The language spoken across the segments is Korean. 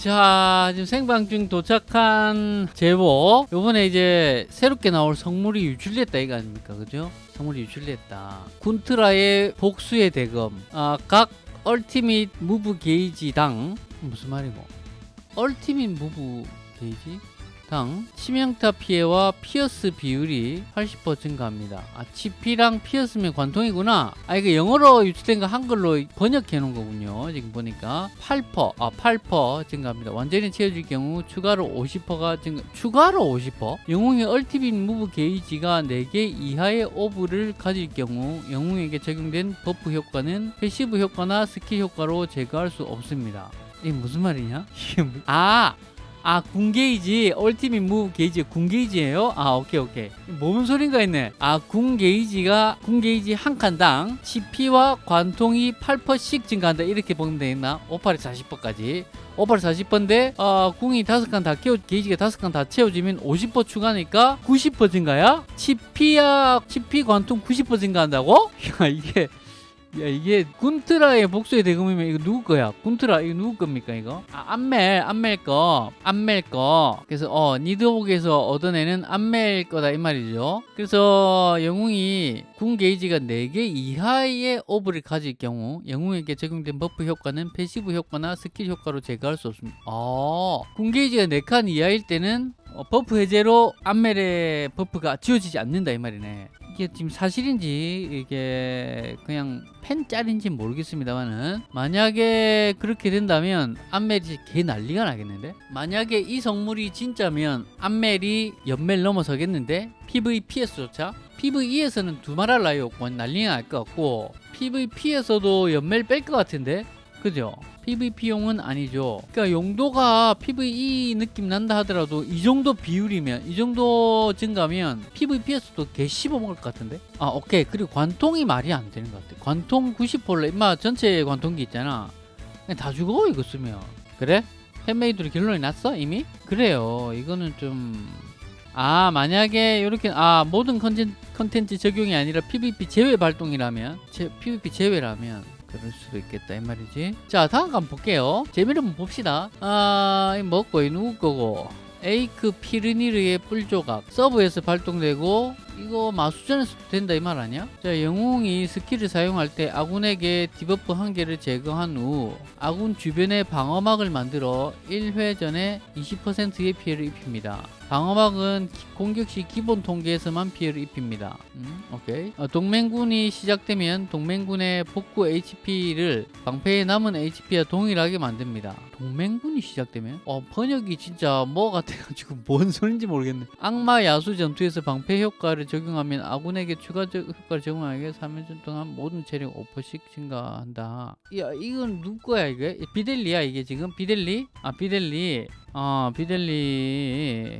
자 지금 생방 중 도착한 제보. 요번에 이제 새롭게 나올 성물이 유출됐다 이거 아닙니까? 그죠? 성물이 유출됐다. 군트라의 복수의 대검. 아, 각 ultimate move 게이지당 무슨 말이고 ultimate move 게이지 당 치명타 피해와 pierce 비율이 80% 증가합니다. 아, 치피랑 pierce면 관통이구나. 아, 이거 영어로 유출된 거 한글로 번역해 놓은 거군요. 지금 보니까 8%, 아, 8% 증가합니다. 완전히 채워질 경우 추가로 50%가 증가, 추가로 50%? 영웅의 ultimate move 게이지가 4개 이하의 orb를 가질 경우 영웅에게 적용된 buff 효과는 passive 효과나 스킬 효과로 제거할 수 없습니다. 이게 무슨 말이냐? 이게 뭐- 아! 아, 궁게이지, ultimate move 게이지 궁게이지예요? 아, 오케이, 오케이. 뭔 소린가 했네. 아, 궁게이지가, 궁게이지 한 칸당 치피와 관통이 8%씩 증가한다. 이렇게 보면 되겠나? 5팔에 40%까지. 5팔 40%인데, 어, 궁이 5칸 다 채워, 게이지가 5칸 다 채워지면 50% 추가니까 90% 증가야? 치피야, 치피 관통 90% 증가한다고? 야, 이게. 야 이게 군트라의 복수의 대검이면 이거 누구 거야? 군트라 이거 누구 겁니까 이거? 아 안멜 안멜 거 안멜 거 그래서 어 니드옥에서 얻어내는 안멜 거다 이 말이죠 그래서 영웅이 궁 게이지가 4개 이하의 orb를 가질 경우 영웅에게 적용된 buff 효과는 passive 효과나 스킬 효과로 제거할 수 없습니다 아 궁 게이지가 4칸 이하일 때는 어, buff 해제로 안멜의 buff가 지워지지 않는다 이 말이네. 이게 지금 사실인지 이게 그냥 펜짤인지 모르겠습니다만은 만약에 그렇게 된다면 안멜이 개 난리가 나겠는데? 만약에 이 성물이 진짜면 안멜이 연멜 넘어서겠는데? PVPS조차? PVE에서는 두말할 나위 없고 난리가 날 것 같고 PVP에서도 연멜 뺄 것 같은데? 그죠? PVP용은 아니죠. 그러니까 용도가 PVE 느낌 난다 하더라도 이 정도 비율이면 이 정도 증가면 PVP에서도 개 씹어먹을 것 같은데? 아 오케이 그리고 관통이 말이 안 되는 것 같아. 관통 90%래 임마 전체 관통기 있잖아. 다 죽어 이거 쓰면. 그래? fan-made로 결론이 났어 이미? 그래요. 이거는 좀... 아 만약에 이렇게 아 모든 컨텐, 컨텐츠 적용이 아니라 PVP 제외 발동이라면 제, PVP 제외라면 그럴 수도 있겠다 이 말이지. 자 다음 거 한번 볼게요. 재미로 한번 봅시다. 아 먹고 이 누구 거고. 에이크 피르니르의 뿔조각. sub에서 발동되고 이거 마수전에서도 된다 이 말 아니야? 자 영웅이 skill을 사용할 때 아군에게 debuff 한 개를 제거한 후 아군 주변에 방어막을 만들어 1회 전에 20%의 피해를 입힙니다 방어막은 기- 공격 시 기본 통계에서만 피해를 입힙니다. 음, 오케이. 어, 동맹군이 시작되면 동맹군의 복구 HP를 방패에 남은 HP와 동일하게 만듭니다. 동맹군이 시작되면? 어, 번역이 진짜 뭐 같아가지고 뭔 소린지 모르겠네. 악마 야수 전투에서 방패 효과를 적용하면 아군에게 추가적 효과를 적용하게 3년 동안 모든 체력 5%씩 증가한다. 야, 이건 누구 거야, 이게? 비델리야, 이게 지금? 비델리? 아, 비델리. 어, 비델리고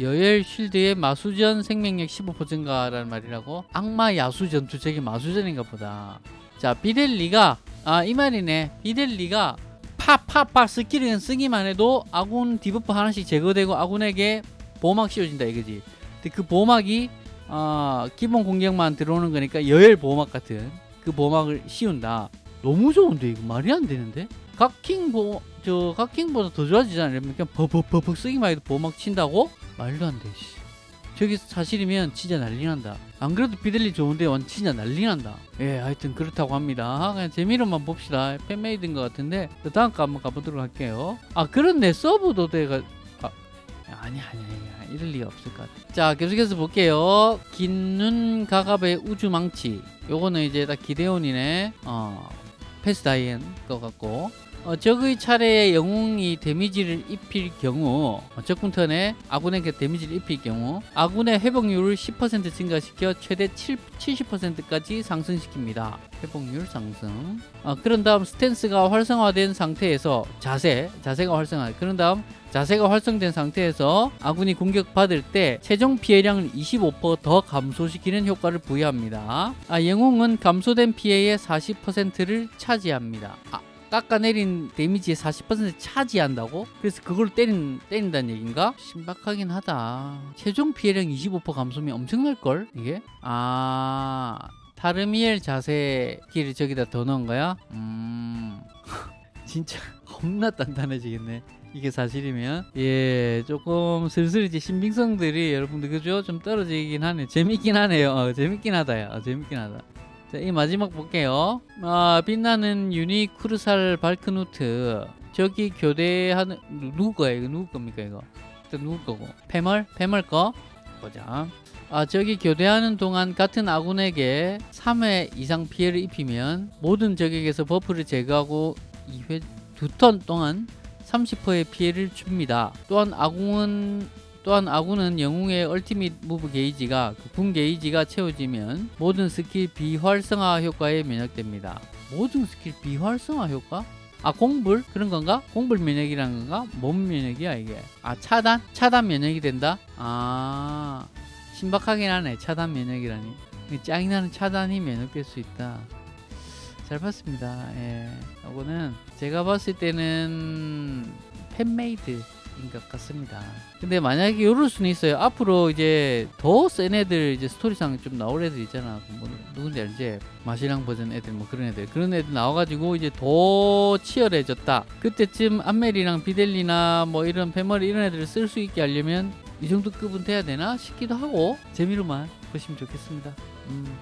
여열 쉴드의 마수전 생명력 15% 증가라는 말이라고 악마 야수 전 투적이 마수전인가 보다 자 비델리가 아 이 말이네 비델리가 파파파 스킬을 쓰기만 해도 아군 디버프 하나씩 제거되고 아군에게 보호막 씌워진다 이거지 근데 그 보호막이 어, 기본 공격만 들어오는 거니까 여열 보호막 같은 그 보호막을 씌운다 너무 좋은데 이거 말이 안 되는데 각킹 보, 저 각킹보다 더 좋아지잖아요. 그냥 버벅버벅 쓰기만 해도 보호막 친다고? 말도 안 돼. 씨. 저게 사실이면 진짜 난리 난다. 안 그래도 비델리 좋은데 완 진짜 난리 난다. 예, 하여튼 그렇다고 합니다. 그냥 재미로만 봅시다. fan-made인 것 같은데 그 다음 거 한번 가보도록 할게요. 아 그렇네 서브도 돼가 아, 아니 아니 아니 이럴 리가 없을 것 같아. 자 계속해서 볼게요. 긴눈 가갑의 우주망치. 요거는 이제 딱 기데온이네. 어 페스 다이앤 것 같고 어, 적의 차례에 영웅이 데미지를 입힐 경우 어, 적군 턴에 아군에게 데미지를 입힐 경우 아군의 회복률을 10% 증가시켜 최대 7, 70%까지 상승시킵니다. 회복률 상승 어, 그런 다음 스탠스가 활성화된 상태에서 자세 자세가 활성화 그런 다음 자세가 활성된 상태에서 아군이 공격받을 때 최종 피해량을 25%더 감소시키는 효과를 부여합니다. 아, 영웅은 감소된 피해의 40%를 차지합니다. 아, 깎아내린 데미지의 40% 차지한다고? 그래서 그걸 때린, 때린다는 얘기인가? 신박하긴 하다. 최종 피해량 25% 감소면 엄청날걸? 이게? 아... 타르미엘 자세 키를 저기다 더 넣은 거야? 음... 진짜 겁나 단단해지겠네. 이게 사실이면 예 조금 슬슬 이제 신빙성들이 여러분들 그죠 좀 떨어지긴 하네 재밌긴 하네요 어, 재밌긴 하다요 어, 재밌긴 하다 자 이 마지막 볼게요. 아 빛나는 유니 쿠르살 발크누트. 저기 교대하는 누- 누구 거야 이거? 누구 겁니까 이거? 일단 누구 거고? 패멀? 패멀 거? 보자. 아 저기 교대하는 동안 같은 아군에게 3회 이상 피해를 입히면 모든 적에게서 버프를 제거하고 2회 두 턴 동안 30%의 피해를 줍니다. 또한 아군은 또한 아군은 영웅의 ultimate move 게이지가 그군 게이지가 채워지면 모든 스킬 비활성화 효과에 면역됩니다. 모든 스킬 비활성화 효과? 아 공불 그런 건가? 공불 면역이라는 건가? 뭔 면역이야 이게? 아 차단? 차단 면역이 된다? 아 신박하긴 하네 차단 면역이라니 짱이나는 차단이 면역될 수 있다. 잘 봤습니다. 예. 이거는 제가 봤을 때는 fan-made 인것 같습니다. 근데 만약에 이럴 수는 있어요. 앞으로 이제 더 센 애들 이제 스토리상 좀 나올 애들 있잖아. 뭐 누군지 알지? 마신왕 버전 애들 뭐 그런 애들 그런 애들 나와가지고 이제 더 치열해졌다. 그때쯤 안멜이랑 비델리나 뭐 이런 패머리 이런 애들을 쓸 수 있게 하려면 이 정도 급은 돼야 되나 싶기도 하고 재미로만 보시면 좋겠습니다. 음.